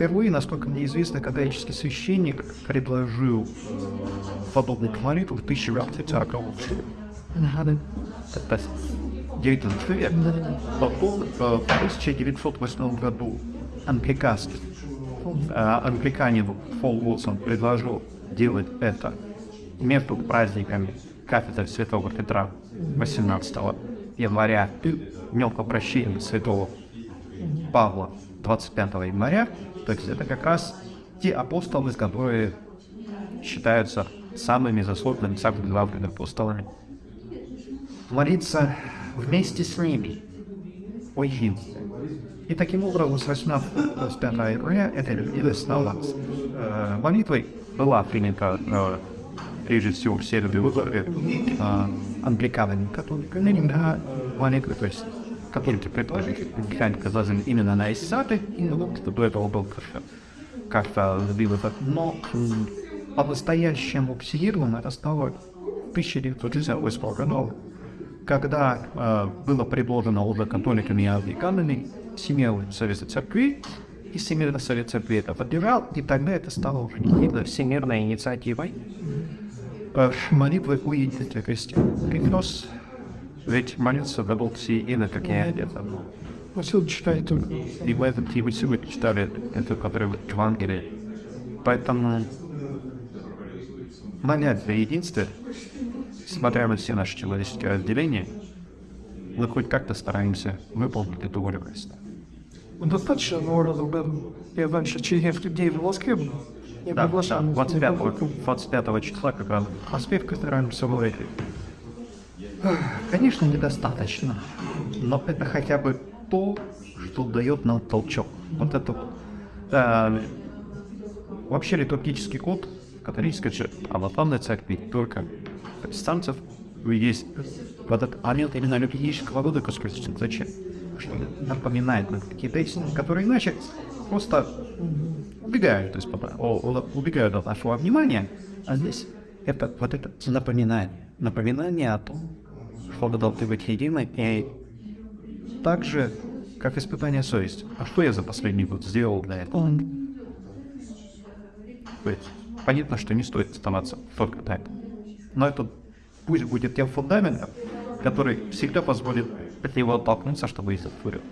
Впервые, насколько мне известно, католический священник предложил подобный молитву в 1940 году. 19 век. Потом в 1908 году англиканский англиканин Фол Уилсон предложил делать это между праздниками кафедры Святого Петра 18 января и мелкопрощения Святого Павла 25 января. То есть это как раз те апостолы, которые считаются самыми заслуженными, самыми главными апостолами. Молиться вместе с ними о единстве. И таким образом с 18 25 января это явилось на Э, молитвой была принята э, прежде всего в Сербии э, англиканами, да, молитвы, то есть католики предположили, казалось именно на Исаты, и ну, до этого был как-то сбил этот, но по-настоящему психировано это стало в 1968 году, когда э, было предложено уже католиками и англиканами Всемирный Совет Церкви, и Всемирный Совет Церкви это поддержал, и тогда это стало уже не всемирной инициативой. Э, молитвы у единства крестьян. Христос ведь молится за Бог все и на какие одеты. Василий читает. И в этом вы сегодня читали это, который в Евангелии. Поэтому молять за единство, смотря на все наши человеческие разделения, мы хоть как-то стараемся выполнить эту волю Христа. Достаточно народу был. Я раньше через людей в Москве был. Я Да, да, приглашал. 25, 25 числа, как раз аспект стараемся говорить. Конечно, недостаточно, но это хотя бы то, что дает нам толчок. Вот это. Э, вообще литургический код католической православной церкви, только протестантцев, есть вот этот момент именно литургического года космического. Зачем? Что напоминает нам какие-то которые иначе просто убегают о- убегают от нашего внимания, а здесь это вот это напоминание, напоминание о том, что вы должны быть едины, и так же, как испытание совести. А что я за последний год сделал для этого? Понятно, что не стоит оставаться только так. Но это пусть будет тем фундаментом, который всегда позволит от него оттолкнуться, чтобы идти вперед.